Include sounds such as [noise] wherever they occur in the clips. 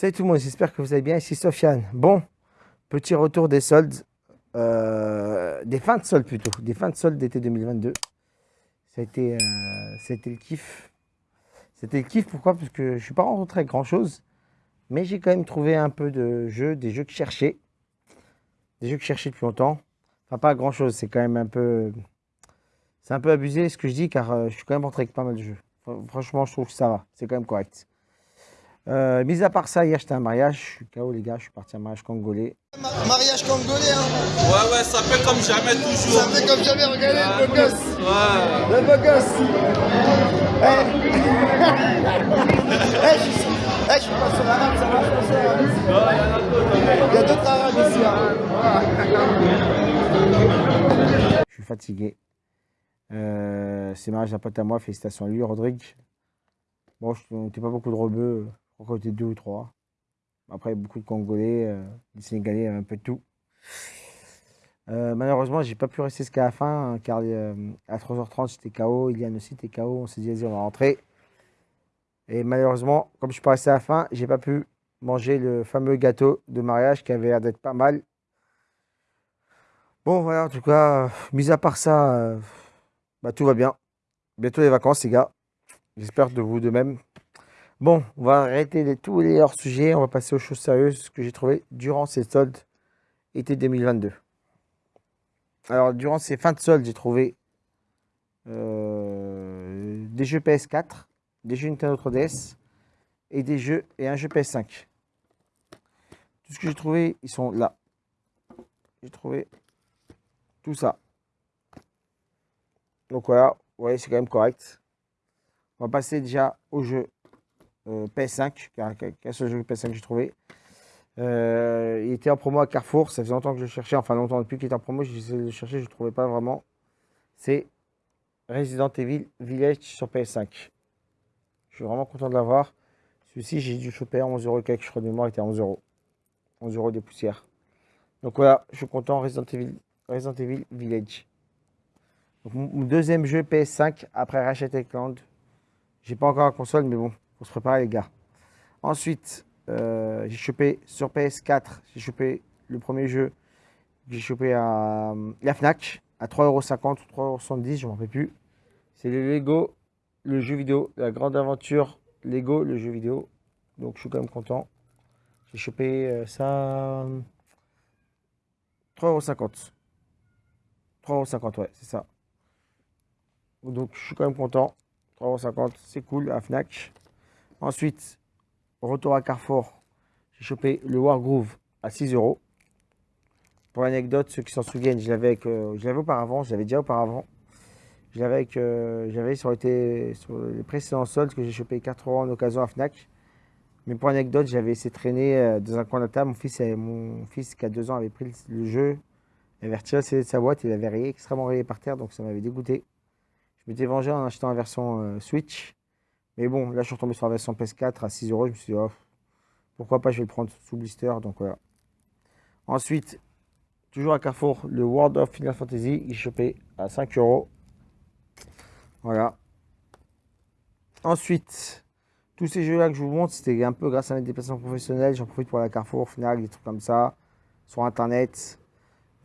Salut tout le monde, j'espère que vous allez bien. Ici Sofiane. Bon, petit retour des soldes, euh, des fins de soldes plutôt, des fins de soldes d'été 2022. Ça a été, euh, c'était le kiff. C'était le kiff, pourquoi? Parce que je ne suis pas rentré avec grand chose, mais j'ai quand même trouvé un peu de jeux, des jeux que je cherchais. Des jeux que je cherchais depuis longtemps. Enfin, pas grand chose, c'est quand même un peu. C'est un peu abusé ce que je dis, car euh, je suis quand même rentré avec pas mal de jeux. Franchement, je trouve que ça va, c'est quand même correct. Euh, mis à part ça, hier j'étais à un mariage, je suis KO les gars, je suis parti à un mariage congolais. mariage congolais hein Ouais ouais, ça fait comme jamais toujours. Ça fait comme jamais, regardez le beau gosse Ouais. Le beau gosse Eh [laughs] Eh, je suis... Eh, je suis pas sur l'arabe, ça va, je pense Il y a d'autres arabes ici hein. Je suis fatigué. Euh, c'est mariage d'un pote à moi, félicitations à lui, Rodrigue. Bon, je n'étais pas beaucoup de rebeux qu'on était deux ou trois. Après, beaucoup de Congolais, euh, des Sénégalais, un peu de tout. Euh, malheureusement, j'ai pas pu rester jusqu'à la fin, hein, car euh, à 3h30, j'étais KO, Iliane aussi était KO, on s'est dit, vas-y, on va rentrer. Et malheureusement, comme je suis pas resté à la fin, j'ai pas pu manger le fameux gâteau de mariage qui avait l'air d'être pas mal. Bon, voilà, en tout cas, mis à part ça, bah, tout va bien. Bientôt les vacances, les gars. J'espère de vous de même. Bon, on va arrêter tous les hors-sujets. On va passer aux choses sérieuses que j'ai trouvées durant ces soldes été 2022. Alors, durant ces fins de soldes, j'ai trouvé euh, des jeux PS4, des jeux Nintendo 3DS et des jeux et un jeu PS5. Tout ce que j'ai trouvé, ils sont là. J'ai trouvé tout ça. Donc voilà, voyez, c'est quand même correct. On va passer déjà au jeu euh, PS5, qu'un seul jeu PS5 que j'ai trouvé. Euh, il était en promo à Carrefour, ça faisait longtemps que je cherchais, enfin longtemps depuis qu'il était en promo, essayé de le chercher, je ne trouvais pas vraiment. C'est Resident Evil Village sur PS5. Je suis vraiment content de l'avoir. Celui-ci, j'ai dû choper à 11 euros quelque, je crois de mémoire, il était à 11 euros. 11 euros des poussières. Donc voilà, je suis content, Resident Evil, Resident Evil Village. Mon deuxième jeu PS5 après Ratchet Clank. J'ai pas encore la console, mais bon, faut se préparer les gars. Ensuite, euh, j'ai chopé sur PS4, j'ai chopé le premier jeu, j'ai chopé à la FNAC à 3,50€ ou 3,70€, je m'en rappelle plus. C'est le Lego, le jeu vidéo, la grande aventure Lego, le jeu vidéo. Donc je suis quand même content. J'ai chopé euh, ça 3,50€. 3,50€, ouais, c'est ça. Donc je suis quand même content. 3,50€, c'est cool à Fnac. Ensuite, retour à Carrefour, j'ai chopé le Wargroove à 6 euros. Pour l'anecdote, ceux qui s'en souviennent, je l'avais euh, auparavant, je l'avais déjà auparavant. Je l'avais euh, sur, les précédents soldes que j'ai chopé 4 euros en occasion à Fnac. Mais pour l'anecdote, j'avais essayé de traîner euh, dans un coin de la table. Mon fils, mon fils qui a 2 ans avait pris le jeu, il avait retiré de sa boîte, il avait rayé, extrêmement rayé par terre, donc ça m'avait dégoûté. Je m'étais vengé en achetant la version Switch. Mais bon, là, je suis retombé sur la version PS4 à 6 euros. Je me suis dit, oh, pourquoi pas, je vais le prendre sous blister. Donc voilà. Ensuite, toujours à Carrefour, le World of Final Fantasy, il chopé à 5 euros. Voilà. Ensuite, tous ces jeux-là que je vous montre, c'était un peu grâce à mes déplacements professionnels. J'en profite pour la Carrefour, Final, des trucs comme ça, sur Internet.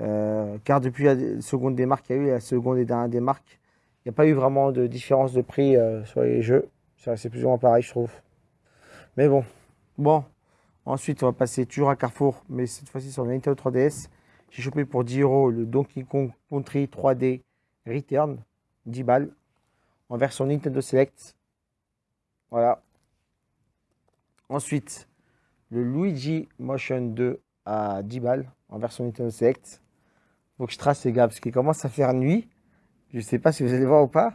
Euh, car depuis la seconde des marques qu'il y a eu, la seconde et dernière des il n'y a pas eu vraiment de différence de prix euh, sur les jeux. C'est plus ou moins pareil, je trouve. Mais bon. Bon. Ensuite, on va passer toujours à Carrefour, mais cette fois-ci sur le Nintendo 3DS. J'ai chopé pour 10 euros le Donkey Kong Country 3D Return, 10 balles, en version Nintendo Select. Voilà. Ensuite, le Luigi Motion 2 à 10 balles, en version Nintendo Select. Faut que je trace les gars, parce qu'il commence à faire nuit. Je sais pas si vous allez voir ou pas.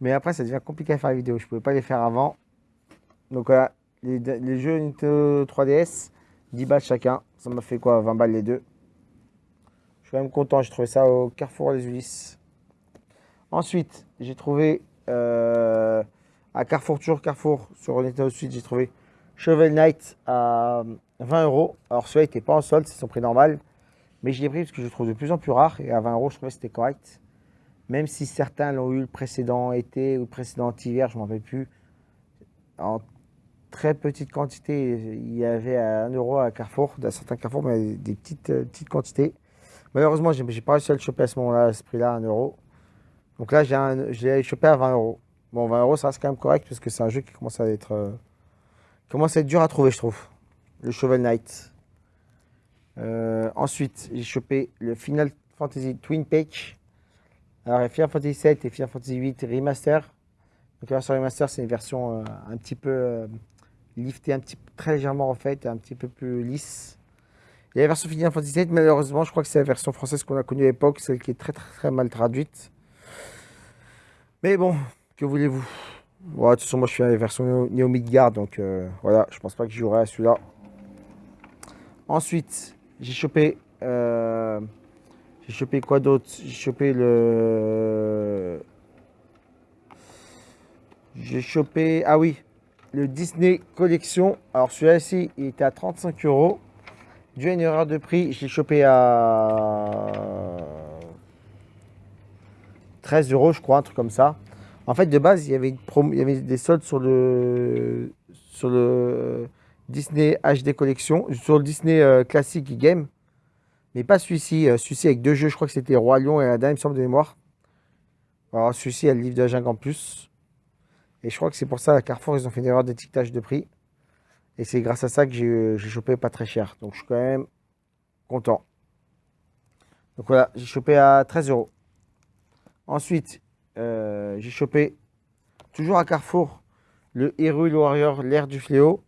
Mais après, ça devient compliqué à faire la vidéo. Je ne pouvais pas les faire avant. Donc voilà, les, jeux Nintendo 3DS, 10 balles chacun. Ça m'a fait quoi 20 balles les deux. Je suis quand même content. J'ai trouvé ça au Carrefour les Ulysses. Ensuite, j'ai trouvé euh, à Carrefour, toujours Carrefour, sur Nintendo Switch, j'ai trouvé Shovel Knight à 20 euros. Alors celui-là n'était pas en solde, c'est son prix normal. Mais je l'ai pris parce que je le trouve de plus en plus rare. Et à 20 euros, je trouvais que c'était correct même si certains l'ont eu le précédent été ou le précédent hiver, je ne m'en rappelle plus. très petite quantité. Il y avait à 1 euro à Carrefour, certains Carrefour, mais des petites, euh, petites quantités. Malheureusement, j'ai j'ai pas réussi à le choper à ce moment-là, à ce prix-là, 1 euro. Donc là, je l'ai chopé à 20 euros. Bon, 20 euros, ça reste quand même correct parce que c'est un jeu qui commence à être, euh, commence à être dur à trouver, je trouve. Le Shovel Knight. Euh, ensuite, j'ai chopé le Final Fantasy Twin Peak. Alors, Final Fantasy 7 et Final Fantasy 8 Remaster. Donc, la version Remaster, c'est une version euh, un petit peu euh, liftée, un petit, très légèrement refaite, un petit peu plus lisse. Et la version Final Fantasy 7, malheureusement, je crois que c'est la version française qu'on a connue à l'époque, celle qui est très, très, très mal traduite. Mais bon, que voulez-vous? Ouais, De toute façon, moi, je suis à la version Neo, Midgard, donc euh, voilà, je pense pas que je jouerai à celui-là. Ensuite, j'ai chopé. J'ai chopé quoi d'autre? J'ai chopé le. J'ai chopé. Ah oui, le Disney Collection. Alors celui-là ci il était à 35 euros. Dû à une erreur de prix, je l'ai chopé à 13 euros, je crois, un truc comme ça. En fait, de base, il y avait, une il y avait des soldes sur le, sur le Disney HD Collection, sur le Disney euh, Classic Game, mais pas celui-ci. euh, celui-ci avec deux jeux, je crois que c'était Roi Lion et Aladdin, il me semble de mémoire. Alors celui-ci, a le livre de la jungle en plus. Et je crois que c'est pour ça à Carrefour, ils ont fait une erreur d'étiquetage de prix. Et c'est grâce à ça que j'ai j'ai chopé pas très cher. Donc je suis quand même content. Donc voilà, j'ai chopé à 13 euros. Ensuite, euh, j'ai chopé, toujours à Carrefour, le Hyrule Warrior, l'ère du fléau,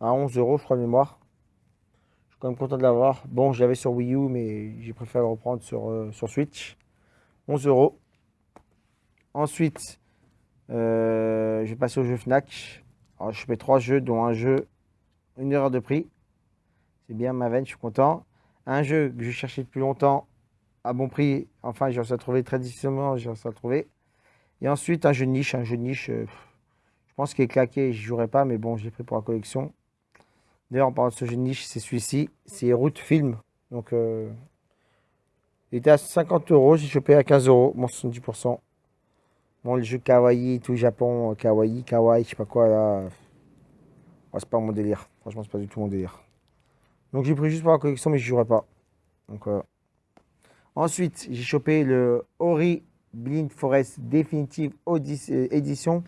à 11 euros, je crois, de mémoire. Je quand content de l'avoir. Bon, je l'avais sur Wii U, mais j'ai préféré le reprendre sur, euh, sur Switch. 11 euros. Ensuite, euh, je vais passer au jeu Fnac. Je fais trois jeux, dont un jeu, une erreur de prix. C'est bien ma veine, je suis content. Un jeu que je cherchais depuis longtemps, à bon prix. Enfin, j'ai réussi à trouver très difficilement, j'ai réussi à trouver. Et ensuite, un jeu de niche. Un jeu de niche, euh, je pense qu'il est claqué, je jouerai pas, mais bon, j'ai pris pour la collection. D'ailleurs, en parlant de ce jeu de niche, c'est celui-ci. C'est Route Film. Donc, euh, il était à 50 euros, j'ai chopé à 15 euros, bon, 70%. Bon, le jeu kawaii, tout Japon, euh, kawaii, kawaii, je sais pas quoi là. C'est pas mon délire. Franchement, c'est pas du tout mon délire. Donc j'ai pris juste pour la collection, mais je jouerai pas. Donc voilà. Ensuite, j'ai chopé le Ori Blind Forest Definitive euh, Edition.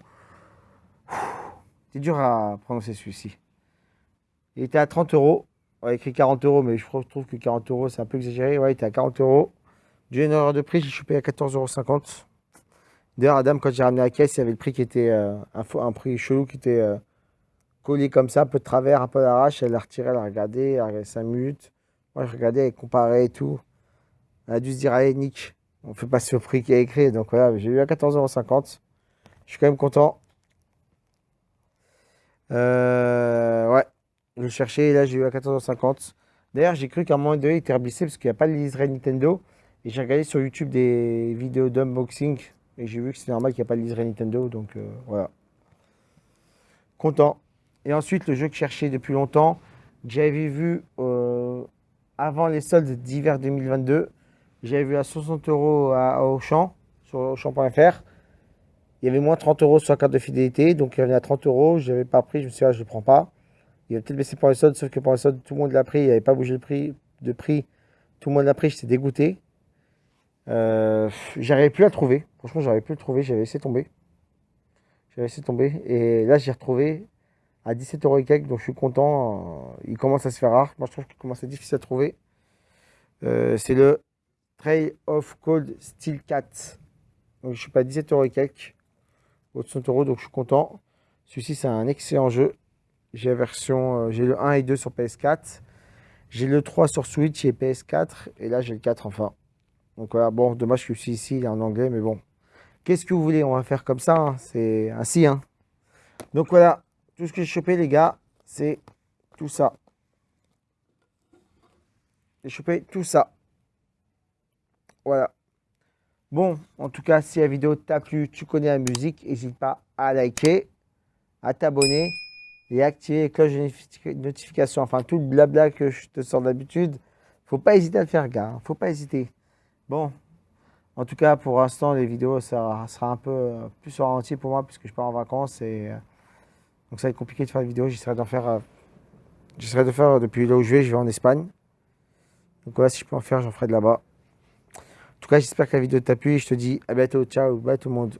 C'est dur à prononcer celui-ci. Il était à 30 euros. On a écrit 40 euros, mais je trouve que 40 euros, c'est un peu exagéré. Ouais, il était à 40 euros. J'ai une erreur de prix, j'ai chopé à 14,50 euros. D'ailleurs, Adam, quand j'ai ramené la caisse, il y avait le prix qui était euh, un, prix chelou qui était euh, collé comme ça, un peu de travers, un peu d'arrache. Elle l'a retiré, elle a regardé, elle a regardé 5 minutes. Moi, je regardais, elle comparait et tout. Elle a dû se dire, allez, Nick, on fait passer au prix qui est écrit. Donc voilà, j'ai eu à 14,50€. Je suis quand même content. Euh, ouais, je cherchais et là, j'ai eu à 14,50€. D'ailleurs, j'ai cru qu'à un moment donné, il était reblissé parce qu'il n'y a pas le liseré Nintendo. Et j'ai regardé sur YouTube des vidéos d'unboxing et j'ai vu que c'est normal qu'il n'y a pas le liseré Nintendo. Donc euh, voilà. Content. Et ensuite, le jeu que je cherchais depuis longtemps, j'avais vu euh, avant les soldes d'hiver 2022. J'avais vu à 60 euros à, à Auchan, sur Auchan.fr. Il y avait moins 30 euros sur la carte de fidélité, donc il y en a 30 euros. Je n'avais pas pris, je me suis dit, ah, je ne le prends pas. Il va peut-être les soldes, sauf que soldes, tout le monde l'a pris. Il n'avait pas bougé le prix de prix. Tout le monde l'a pris, j'étais dégoûté. Euh, j'arrivais plus à le trouver. Franchement, j'arrivais plus à le trouver. J'avais laissé tomber. J'avais laissé tomber. Et là, j'ai retrouvé à 17 euros et quelques, donc je suis content. Il commence à se faire rare. Moi, je trouve qu'il commence à être difficile à trouver. Euh, c'est le Trail of Cold Steel 4. Donc, je suis pas à 17 euros et quelques. Au 60 euros, donc je suis content. Celui-ci, c'est un excellent jeu. J'ai version, euh, j'ai le 1 et 2 sur PS4. J'ai le 3 sur Switch et PS4. Et là, j'ai le 4 enfin. Donc voilà, bon, dommage que celui ici, il est en anglais, mais bon. Qu'est-ce que vous voulez? On va faire comme ça. hein. C'est ainsi. Hein. Donc voilà, tout ce que j'ai chopé, les gars, c'est tout ça. J'ai chopé tout ça. Voilà. Bon, en tout cas, si la vidéo t'a plu, tu connais la musique, n'hésite pas à liker, à t'abonner et activer les cloches de notifi- notification. Enfin, tout le blabla que je te sors d'habitude. Faut pas hésiter à le faire, gars. hein. Faut pas hésiter. Bon, en tout cas, pour l'instant, les vidéos, ça sera un peu euh, plus au ralenti pour moi puisque je pars en vacances et euh, Donc ça va être compliqué de faire des vidéos. J'essaierai d'en faire. euh, J'essaierai de faire depuis là où je vais. Je vais en Espagne. Donc voilà, si je peux en faire, j'en ferai de là-bas. En tout cas, j'espère que la vidéo t'a plu. Je te dis à bientôt. Ciao. Bye tout le monde.